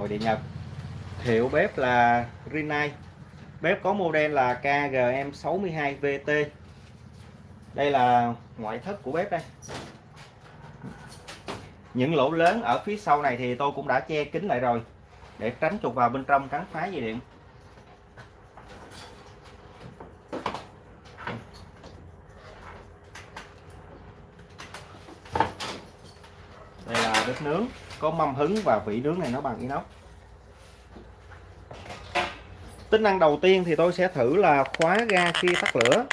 Nội điện Nhật Hiệu bếp là Rinnai. Bếp có model là KGM62VT Đây là ngoại thất của bếp đây. Những lỗ lớn ở phía sau này thì tôi cũng đã che kín lại rồi, Để tránh chuột vào bên trong cắn phá dây điện Đây là bếp nướng có mâm hứng và vỉ nướng này nó bằng inox. Tính năng đầu tiên thì tôi sẽ thử là khóa ga khi tắt lửa.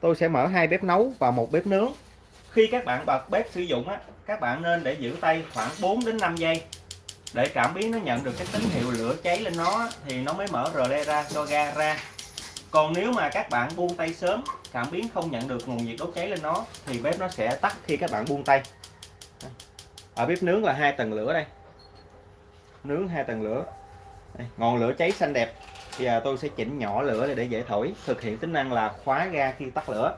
Tôi sẽ mở hai bếp nấu và một bếp nướng. Khi các bạn bật bếp sử dụng á, các bạn nên để giữ tay khoảng 4 đến 5 giây. Để cảm biến nó nhận được cái tín hiệu lửa cháy lên nó thì nó mới mở rờ le ra cho ga ra. Còn nếu mà các bạn buông tay sớm, cảm biến không nhận được nguồn nhiệt đốt cháy lên nó, thì bếp nó sẽ tắt khi các bạn buông tay ở bếp nướng là hai tầng lửa đây. Nướng hai tầng lửa. Đây, ngọn lửa cháy xanh đẹp. Giờ tôi sẽ chỉnh nhỏ lửa để dễ thổi thực hiện tính năng là khóa ga khi tắt lửa.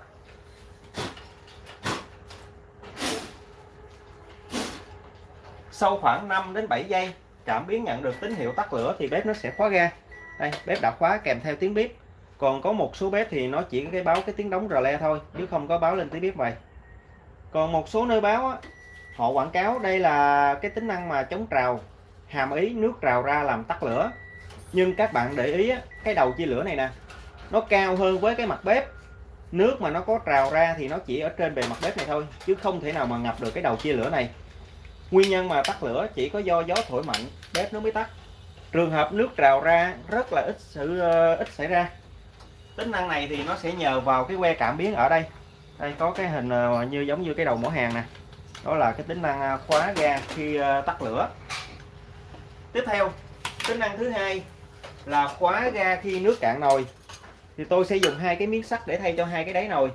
Sau khoảng 5 đến 7 giây cảm biến nhận được tín hiệu tắt lửa thì bếp nó sẽ khóa ga. Đây bếp đã khóa kèm theo tiếng bếp còn có một số bếp thì nó chỉ có cái báo cái tiếng đóng rờ le thôi chứ không có báo lên tiếng bếp vậy. Còn một số nơi báo á, họ quảng cáo đây là cái tính năng mà chống trào, hàm ý nước trào ra làm tắt lửa. Nhưng các bạn để ý cái đầu chia lửa này nè, nó cao hơn với cái mặt bếp. Nước mà nó có trào ra thì nó chỉ ở trên bề mặt bếp này thôi, chứ không thể nào mà ngập được cái đầu chia lửa này. Nguyên nhân mà tắt lửa chỉ có do gió thổi mạnh, bếp nó mới tắt. Trường hợp nước trào ra rất là ít sự ờ, ít xảy ra. Tính năng này thì nó sẽ nhờ vào cái que cảm biến ở đây. Đây có cái hình ờ, như giống như cái đầu mỏ hàng nè đó là cái tính năng à, khóa ga khi à, tắt lửa. Tiếp theo tính năng thứ hai là khóa ga khi nước cạn nồi. Thì tôi sẽ dùng hai cái miếng sắt để thay cho hai cái đáy nồi.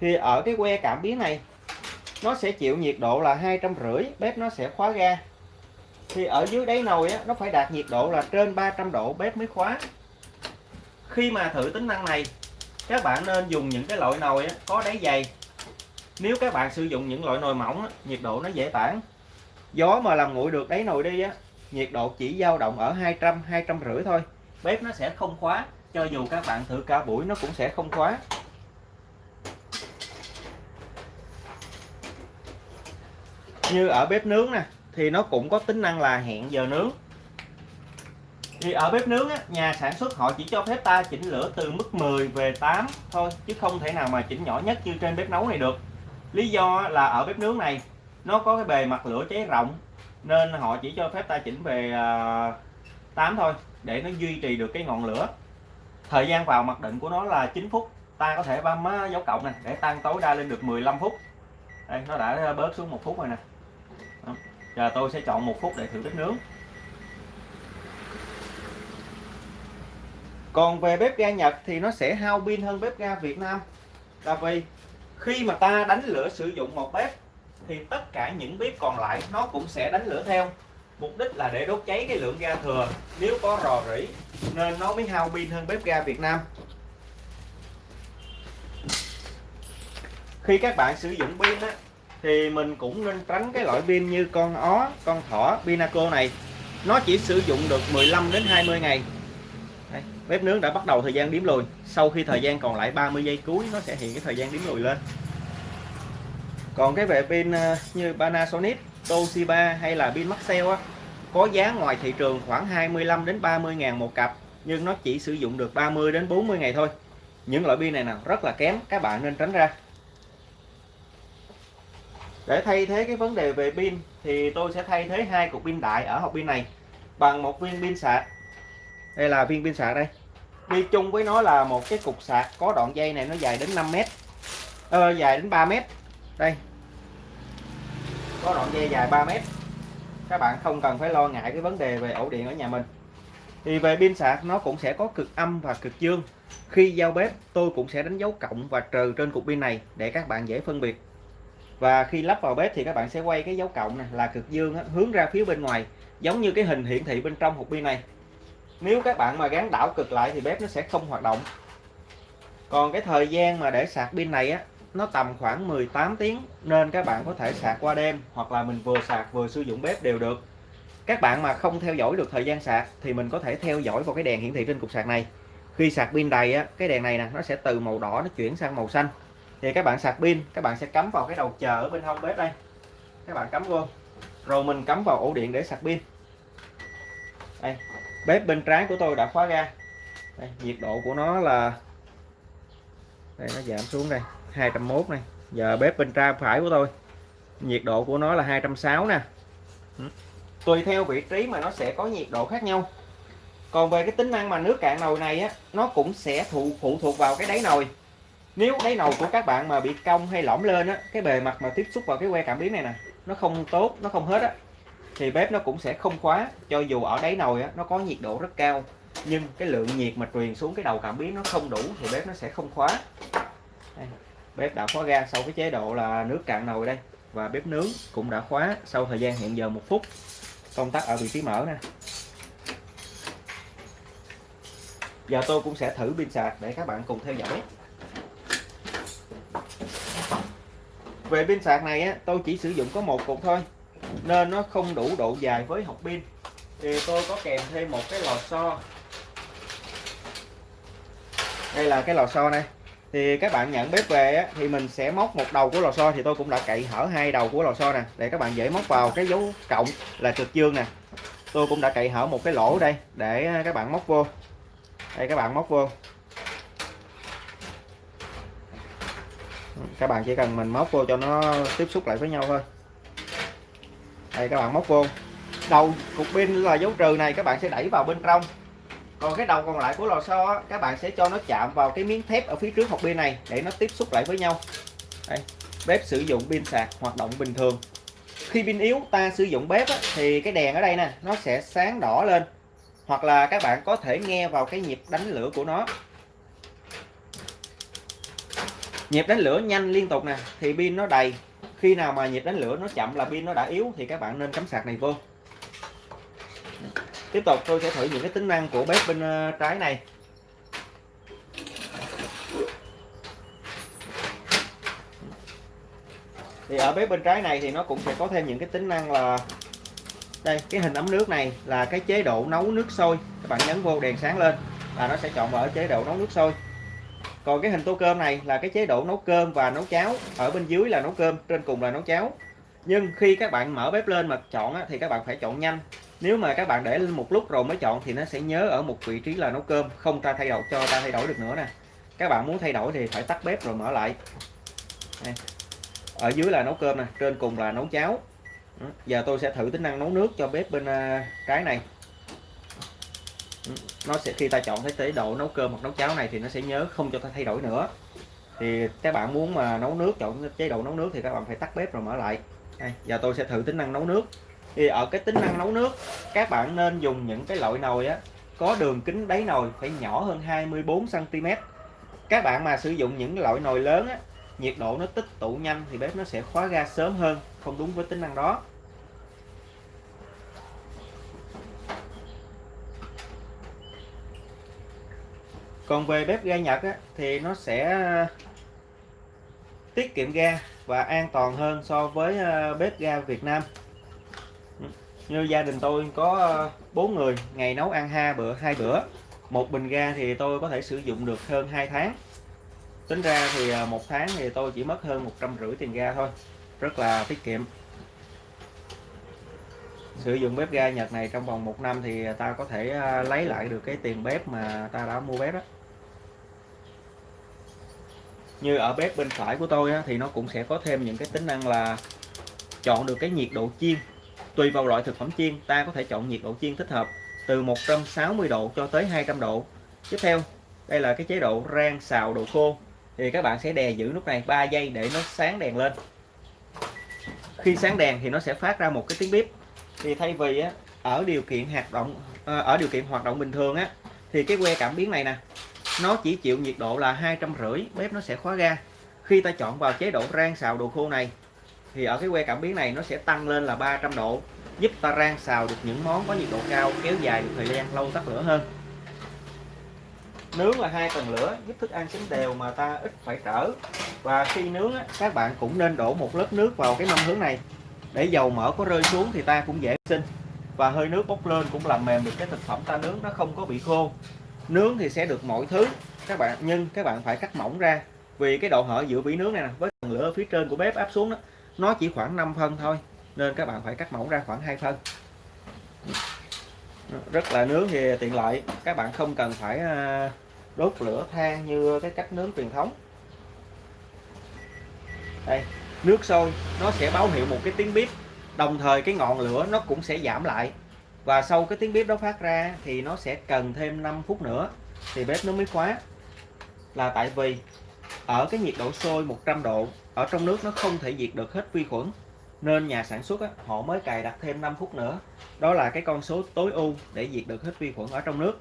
Thì ở cái que cảm biến này nó sẽ chịu nhiệt độ là hai trăm rưỡi bếp nó sẽ khóa ga. Thì ở dưới đáy nồi á, nó phải đạt nhiệt độ là trên 300 độ bếp mới khóa. Khi mà thử tính năng này các bạn nên dùng những cái loại nồi á, có đáy dày nếu các bạn sử dụng những loại nồi mỏng á, nhiệt độ nó dễ tản. Gió mà làm nguội được đáy nồi đi á nhiệt độ chỉ dao động ở 200 200 rưỡi thôi. Bếp nó sẽ không khóa cho dù các bạn thử cả buổi nó cũng sẽ không khóa. Như ở bếp nướng nè thì nó cũng có tính năng là hẹn giờ nướng. Thì ở bếp nướng á, nhà sản xuất họ chỉ cho phép ta chỉnh lửa từ mức 10 về 8 thôi chứ không thể nào mà chỉnh nhỏ nhất như trên bếp nấu này được lý do là ở bếp nướng này, nó có cái bề mặt lửa cháy rộng, nên họ chỉ cho phép ta chỉnh về à, 8 thôi, để nó duy trì được cái ngọn lửa. Thời gian vào mặc định của nó là 9 phút, ta có thể bấm dấu cộng này, để tăng tối đa lên được 15 phút. Đây, nó đã bớt xuống một phút rồi nè. Giờ tôi sẽ chọn một phút để thử bếp nướng. Còn về bếp ga Nhật thì nó sẽ hao pin hơn bếp ga Việt Nam. Là vì khi mà ta đánh lửa sử dụng một bếp, thì tất cả những bếp còn lại nó cũng sẽ đánh lửa theo. Mục đích là để đốt cháy cái lượng ga thừa. Nếu có rò rỉ, nên nó mới hao pin hơn bếp ga Việt Nam. Khi các bạn sử dụng pin á, thì mình cũng nên tránh cái loại pin như con ó, con thỏ pinaco này. Nó chỉ sử dụng được 15 đến 20 ngày bếp nướng đã bắt đầu thời gian đếm lùi. Sau khi thời gian còn lại 30 giây cuối, nó sẽ hiện cái thời gian đếm lùi lên. Còn cái về pin ờ, như Panasonic, Toshiba hay là pin Maxell á, có giá ngoài thị trường khoảng 25 đến 30 ngàn một cặp, nhưng nó chỉ sử dụng được 30 đến 40 ngày thôi. Những loại pin này nào rất là kém, các bạn nên tránh ra. Để thay thế cái vấn đề về pin, thì tôi sẽ thay thế hai cục pin đại ở hộp pin này bằng một viên pin sạc đây là viên pin sạc đây. Đi chung với nó là một cái cục sạc có đoạn dây này nó dài đến 5 mét. Ờ, dài đến 3 mét. Đây. Có đoạn dây dài 3 mét. Các bạn không cần phải lo ngại cái vấn đề về ổ điện ở nhà mình. Thì về pin sạc nó cũng sẽ có cực âm và cực dương. Khi giao bếp tôi cũng sẽ đánh dấu cộng và trừ trên cục pin này để các bạn dễ phân biệt. Và khi lắp vào bếp thì các bạn sẽ quay cái dấu cộng này là cực dương hướng ra phía bên ngoài giống như cái hình hiển thị bên trong hộp pin này nếu các bạn mà gắn đảo cực lại thì bếp nó sẽ không hoạt động. Còn cái thời gian mà để sạc pin này á, nó tầm khoảng 18 tiếng nên các bạn có thể sạc qua đêm hoặc là mình vừa sạc vừa sử dụng bếp đều được. Các bạn mà không theo dõi được thời gian sạc thì mình có thể theo dõi vào cái đèn hiển thị trên cục sạc này. Khi sạc pin đầy á, cái đèn này nè, nó sẽ từ màu đỏ nó chuyển sang màu xanh. Thì các bạn sạc pin, các bạn sẽ cắm vào cái đầu chờ ở bên hông bếp đây. Các bạn cắm vô. Rồi mình cắm vào ổ điện để sạc pin. Đây bếp bên trái của tôi đã khóa ga. Đây, nhiệt độ của nó là đây nó giảm xuống đây 201 này. Giờ bếp bên trái phải của tôi nhiệt độ của nó là 260 nè. Ừ. Tùy theo vị trí mà nó sẽ có nhiệt độ khác nhau. Còn về cái tính năng mà nước cạn nồi này á nó cũng sẽ thụ phụ thuộc vào cái đáy nồi. Nếu đáy nồi của các bạn mà bị cong hay lõm lên á cái bề mặt mà tiếp xúc vào cái que cảm biến này nè nó không tốt nó không hết á thì bếp nó cũng sẽ không khóa. Cho dù ở đáy nồi á nó có nhiệt độ rất cao nhưng cái lượng nhiệt mà truyền xuống cái đầu cảm biến nó không đủ thì bếp nó sẽ không khóa. Đây, bếp đã khóa ga sau cái chế độ là nước cạn nồi đây và bếp nướng cũng đã khóa sau thời gian hiện giờ một phút. Công tắc ở vị trí mở nè. Giờ tôi cũng sẽ thử pin sạc để các bạn cùng theo dõi. Về pin sạc này á, tôi chỉ sử dụng có một cục thôi nên nó không đủ độ dài với hộp pin. Thì tôi có kèm thêm một cái lò xo. Đây là cái lò xo này. Thì các bạn nhận bếp về á, thì mình sẽ móc một đầu của lò xo thì tôi cũng đã cậy hở hai đầu của lò xo nè để các bạn dễ móc vào. Cái dấu cộng là cực dương nè. Tôi cũng đã cậy hở một cái lỗ đây để các bạn móc vô. Đây các bạn móc vô. Các bạn chỉ cần mình móc vô cho nó tiếp xúc lại với nhau thôi đây các bạn móc vô. Đầu cục pin là dấu trừ này các bạn sẽ đẩy vào bên trong. Còn cái đầu còn lại của lò xo các bạn sẽ cho nó chạm vào cái miếng thép ở phía trước hộp pin này để nó tiếp xúc lại với nhau. Đây, bếp sử dụng pin sạc hoạt động bình thường. Khi pin yếu ta sử dụng bếp á, thì cái đèn ở đây nè nó sẽ sáng đỏ lên. Hoặc là các bạn có thể nghe vào cái nhịp đánh lửa của nó. Nhịp đánh lửa nhanh liên tục nè thì pin nó đầy khi nào mà nhịp đánh lửa nó chậm là pin nó đã yếu thì các bạn nên cắm sạc này vô. Tiếp tục, tôi sẽ thử những cái tính năng của bếp bên ờ, trái này. Thì ở bếp bên trái này thì nó cũng sẽ có thêm những cái tính năng là, đây, cái hình ấm nước này là cái chế độ nấu nước sôi. Các bạn nhấn vô đèn sáng lên là nó sẽ chọn vào chế độ nấu nước sôi còn cái hình tô cơm này là cái chế độ nấu cơm và nấu cháo. Ở bên dưới là nấu cơm trên cùng là nấu cháo. Nhưng khi các bạn mở bếp lên mà chọn á, thì các bạn phải chọn nhanh. Nếu mà các bạn để lên một lúc rồi mới chọn thì nó sẽ nhớ ở một vị trí là nấu cơm không ta thay đổi cho ta thay đổi được nữa nè. Các bạn muốn thay đổi thì phải tắt bếp rồi mở lại. Đây. ở dưới là nấu cơm nè trên cùng là nấu cháo. Ừ, giờ tôi sẽ thử tính năng nấu nước cho bếp bên à, trái này nó sẽ khi ta chọn cái chế độ nấu cơm hoặc nấu cháo này thì nó sẽ nhớ không cho ta thay đổi nữa. Thì các bạn muốn mà nấu nước chọn chế độ nấu nước thì các bạn phải tắt bếp rồi mở lại. Đây, giờ tôi sẽ thử tính năng nấu nước. Thì ở cái tính năng nấu nước các bạn nên dùng những cái loại nồi á có đường kính đáy nồi phải nhỏ hơn 24 cm các bạn mà sử dụng những loại nồi lớn á nhiệt độ nó tích tụ nhanh thì bếp nó sẽ khóa ga sớm hơn không đúng với tính năng đó. Còn về bếp ga Nhật á, thì nó sẽ ờ, tiết kiệm ga và an toàn hơn so với ờ, bếp ga Việt Nam. Như gia đình tôi có ờ, bốn người ngày nấu ăn hai bữa hai bữa. Một bình ga thì tôi có thể sử dụng được hơn 2 tháng. Tính ra thì một tháng thì tôi chỉ mất hơn một trăm rưỡi tiền ga thôi. Rất là tiết kiệm. Sử dụng bếp ga Nhật này trong vòng một năm thì ta có thể lấy lại được cái tiền bếp mà ta đã mua bếp đó như ở bếp bên phải của tôi á, thì nó cũng sẽ có thêm những cái tính năng là chọn được cái nhiệt độ chiên. Tùy vào loại thực phẩm chiên ta có thể chọn nhiệt độ chiên thích hợp từ 160 độ cho tới 200 độ. Tiếp theo đây là cái chế độ rang xào đồ khô. Thì các bạn sẽ đè giữ nút này 3 giây để nó sáng đèn lên. Khi sáng đèn thì nó sẽ phát ra một cái tiếng bếp thì thay vì á, ở điều kiện hoạt động ờ, ở điều kiện hoạt động bình thường á thì cái que cảm biến này nè nó chỉ chịu nhiệt độ là hai trăm rưỡi, bếp nó sẽ khóa ga. Khi ta chọn vào chế độ rang xào đồ khô này, thì ở cái que cảm biến này nó sẽ tăng lên là 300 độ, giúp ta rang xào được những món có nhiệt độ cao, kéo dài được thời gian lâu tắt lửa hơn. Nướng là hai tầng lửa, giúp thức ăn chín đều mà ta ít phải trở. Và khi nướng các bạn cũng nên đổ một lớp nước vào cái mâm hướng này. Để dầu mỡ có rơi xuống thì ta cũng dễ sinh. Và hơi nước bốc lên cũng làm mềm được cái thực phẩm ta nướng, nó không có bị khô nướng thì sẽ được mọi thứ. Các bạn, nhưng các bạn phải cắt mỏng ra. Vì cái độ hở giữa vỉ nướng này nè, với phần lửa ở phía trên của bếp áp xuống đó, nó chỉ khoảng 5 phân thôi, nên các bạn phải cắt mỏng ra khoảng 2 phân. Rất là nướng thì tiện lợi. Các bạn không cần phải à, đốt lửa than như cái cách nướng truyền thống. Đây, nước sôi, nó sẽ báo hiệu một cái tiếng bếp đồng thời cái ngọn lửa nó cũng sẽ giảm lại và sau cái tiếng bếp đó phát ra thì nó sẽ cần thêm 5 phút nữa thì bếp nó mới khóa. Là tại vì ở cái nhiệt độ sôi 100 độ ở trong nước nó không thể diệt được hết vi khuẩn. Nên nhà sản xuất á, họ mới cài đặt thêm 5 phút nữa. Đó là cái con số tối ưu để diệt được hết vi khuẩn ở trong nước.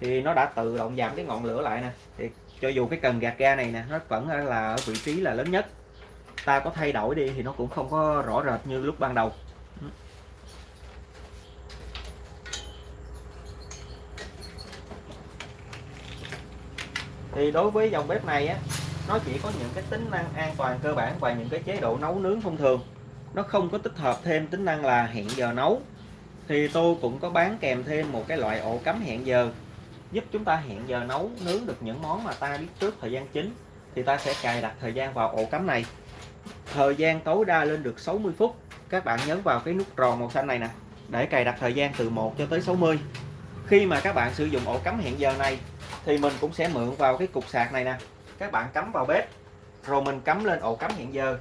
Thì nó đã tự động giảm cái ngọn lửa lại nè. Thì cho dù cái cần gạt ga này nè nó vẫn là ở vị trí là lớn nhất. Ta có thay đổi đi thì nó cũng không có rõ rệt như lúc ban đầu. Thì đối với dòng bếp này á, nó chỉ có những cái tính năng an toàn cơ bản và những cái chế độ nấu nướng thông thường. Nó không có tích hợp thêm tính năng là hẹn giờ nấu. Thì tôi cũng có bán kèm thêm một cái loại ổ cắm hẹn giờ, giúp chúng ta hẹn giờ nấu, nướng được những món mà ta biết trước thời gian chính, thì ta sẽ cài đặt thời gian vào ổ cắm này. Thời gian tối đa lên được 60 phút. Các bạn nhấn vào cái nút tròn màu xanh này nè, để cài đặt thời gian từ 1 cho tới 60 khi mà các bạn sử dụng ổ cắm hẹn giờ này thì mình cũng sẽ mượn vào cái cục sạc này nè. Các bạn cắm vào bếp, rồi mình cắm lên ổ cắm hẹn giờ.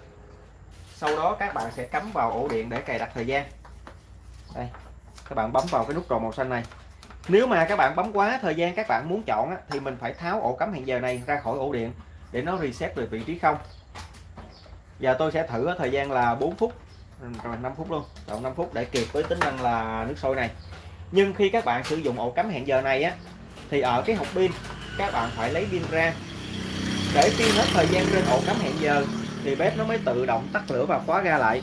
Sau đó các bạn sẽ cắm vào ổ điện để cài đặt thời gian. Đây, các bạn bấm vào cái nút tròn màu xanh này. Nếu mà các bạn bấm quá thời gian các bạn muốn chọn thì mình phải tháo ổ cắm hẹn giờ này ra khỏi ổ điện để nó reset về vị trí không. Giờ tôi sẽ thử thời gian là 4 phút, rồi 5 phút luôn, chọn 5 phút để kịp với tính năng là nước sôi này. Nhưng khi các bạn sử dụng ổ cắm hẹn giờ này á thì ở cái hộp pin, các bạn phải lấy pin ra. Để pin hết thời gian trên ổ cắm hẹn giờ, thì bếp nó mới tự động tắt lửa và khóa ga lại.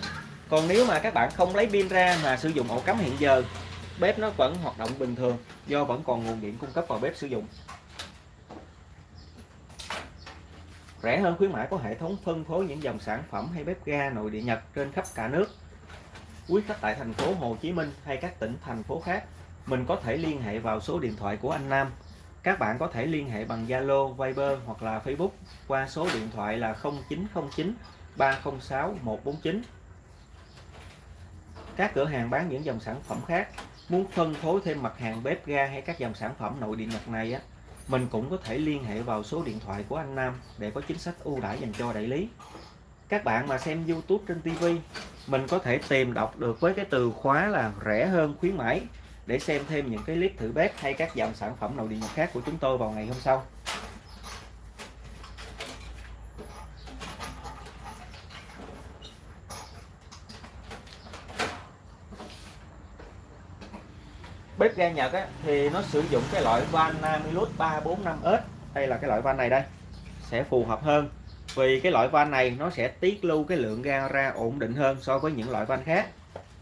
Còn nếu mà các bạn không lấy pin ra mà sử dụng ổ cắm hẹn giờ, bếp nó vẫn hoạt động bình thường, do vẫn còn nguồn điện cung cấp vào bếp sử dụng. Rẻ hơn khuyến mãi có hệ thống phân phối những dòng sản phẩm hay bếp ga nội địa Nhật trên khắp cả nước. Quý khách tại thành phố Hồ Chí Minh hay các tỉnh thành phố khác mình có thể liên hệ vào số điện thoại của anh Nam. Các bạn có thể liên hệ bằng Zalo, Viber hoặc là Facebook qua số điện thoại là 0909 306 149 các cửa hàng bán những dòng sản phẩm khác. Muốn phân phối thêm mặt hàng bếp ga hay các dòng sản phẩm nội địa Nhật này á mình cũng có thể liên hệ vào số điện thoại của anh Nam để có chính sách ưu đãi dành cho đại lý. Các bạn mà xem YouTube trên TV mình có thể tìm đọc được với cái từ khóa là rẻ hơn khuyến mãi để xem thêm những cái clip thử bếp hay các dòng sản phẩm nội địa Nhật khác của chúng tôi vào ngày hôm sau. Bếp ga Nhật á, thì nó sử dụng cái loại van Namilus 345S đây là cái loại van này đây sẽ phù hợp hơn. Vì cái loại van này nó sẽ tiết lưu cái lượng ga ra ổn định hơn so với những loại van khác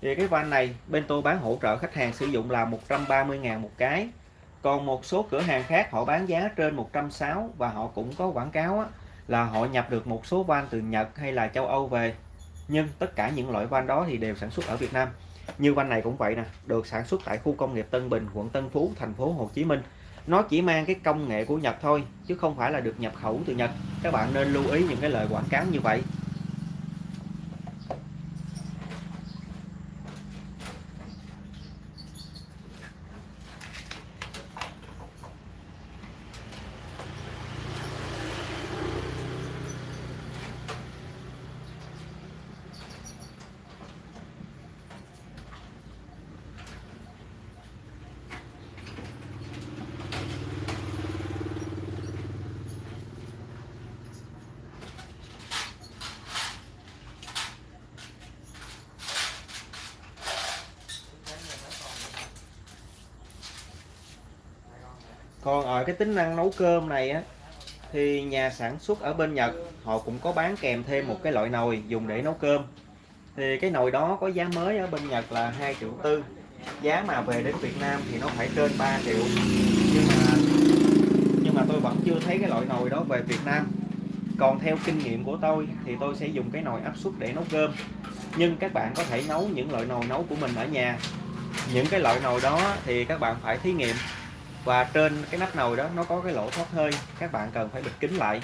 thì cái van này bên tôi bán hỗ trợ khách hàng sử dụng là 130.000 một cái. Còn một số cửa hàng khác họ bán giá trên 160 và họ cũng có quảng cáo á, là họ nhập được một số van từ Nhật hay là châu Âu về. Nhưng tất cả những loại van đó thì đều sản xuất ở Việt Nam. Như van này cũng vậy nè được sản xuất tại khu công nghiệp Tân Bình quận Tân Phú thành phố Hồ Chí Minh. Nó chỉ mang cái công nghệ của Nhật thôi chứ không phải là được nhập khẩu từ Nhật. Các bạn nên lưu ý những cái lời quảng cáo như vậy. Còn ở cái tính năng nấu cơm này á, thì nhà sản xuất ở bên Nhật, họ cũng có bán kèm thêm một cái loại nồi dùng để nấu cơm. Thì cái nồi đó có giá mới ở bên Nhật là 2 triệu tư. Giá mà về đến Việt Nam thì nó phải trên 3 triệu. Nhưng mà nhưng mà tôi vẫn chưa thấy cái loại nồi đó về Việt Nam. Còn theo kinh nghiệm của tôi thì tôi sẽ dùng cái nồi áp suất để nấu cơm. Nhưng các bạn có thể nấu những loại nồi nấu của mình ở nhà. Những cái loại nồi đó thì các bạn phải thí nghiệm và trên cái nắp nồi đó nó có cái lỗ thoát hơi, các bạn cần phải bịt kín lại.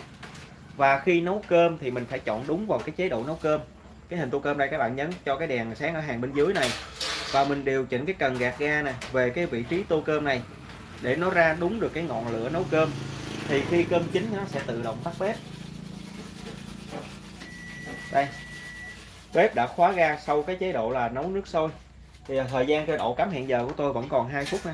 Và khi nấu cơm thì mình phải chọn đúng vào cái chế độ nấu cơm. Cái hình tô cơm đây các bạn nhấn cho cái đèn sáng ở hàng bên dưới này. Và mình điều chỉnh cái cần gạt ga nè về cái vị trí tô cơm này để nó ra đúng được cái ngọn lửa nấu cơm. Thì khi cơm chín nó sẽ tự động tắt bếp. Đây, bếp đã khóa ga sau cái chế độ là nấu nước sôi. Thì thời gian trên độ cắm hẹn giờ của tôi vẫn còn 2 phút nè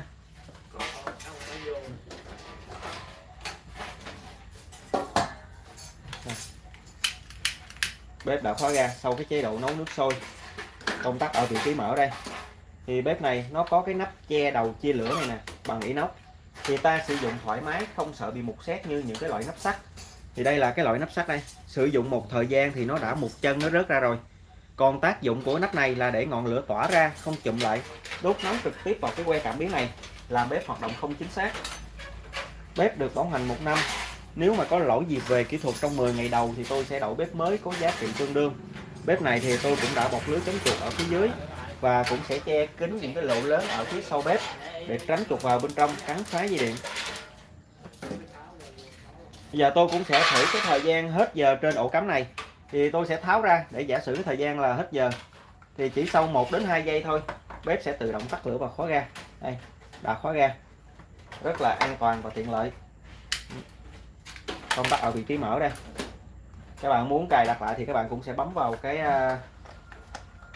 bếp đã khóa ga sau cái chế độ nấu nước sôi. Công tắc ở vị trí mở đây. Thì bếp này nó có cái nắp che đầu chia lửa này nè, bằng inox. Thì ta sử dụng thoải mái, không sợ bị mục xét như những cái loại nắp sắt. Thì đây là cái loại nắp sắt đây. Sử dụng một thời gian thì nó đã một chân nó rớt ra rồi. Còn tác dụng của nắp này là để ngọn lửa tỏa ra, không chụm lại. Đốt nóng trực tiếp vào cái que cảm biến này, làm bếp hoạt động không chính xác. Bếp được bảo hành một năm nếu mà có lỗi gì về kỹ thuật trong 10 ngày đầu thì tôi sẽ đổi bếp mới có giá trị tương đương. Bếp này thì tôi cũng đã bọc lưới chống chuột ở phía dưới và cũng sẽ che kín những cái lỗ lớn ở phía sau bếp để tránh chuột vào bên trong cắn phá dây điện. Bây giờ tôi cũng sẽ thử cái thời gian hết giờ trên ổ cắm này. Thì tôi sẽ tháo ra để giả sử cái thời gian là hết giờ. Thì chỉ sau 1 đến 2 giây thôi, bếp sẽ tự động tắt lửa và khóa ga. Đây, đã khóa ga. Rất là an toàn và tiện lợi công tắc ở vị trí mở đây. Các bạn muốn cài đặt lại thì các bạn cũng sẽ bấm vào cái à,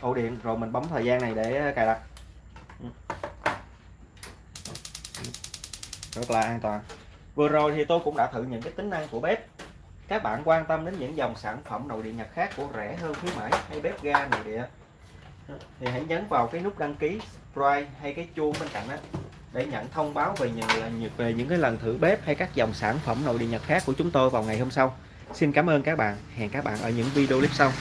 ổ điện, rồi mình bấm thời gian này để à, cài đặt. Ừ. Rất là an toàn. Vừa rồi thì tôi cũng đã thử những cái tính năng của bếp. Các bạn quan tâm đến những dòng sản phẩm nội địa nhật khác của rẻ hơn khuyến mãi hay bếp ga nội địa? Thì hãy nhấn vào cái nút đăng ký subscribe hay cái chuông bên cạnh đó để nhận thông báo về những về những cái lần thử bếp hay các dòng sản phẩm nội địa nhật khác của chúng tôi vào ngày hôm sau. Xin cảm ơn các bạn. Hẹn các bạn ở những video clip sau.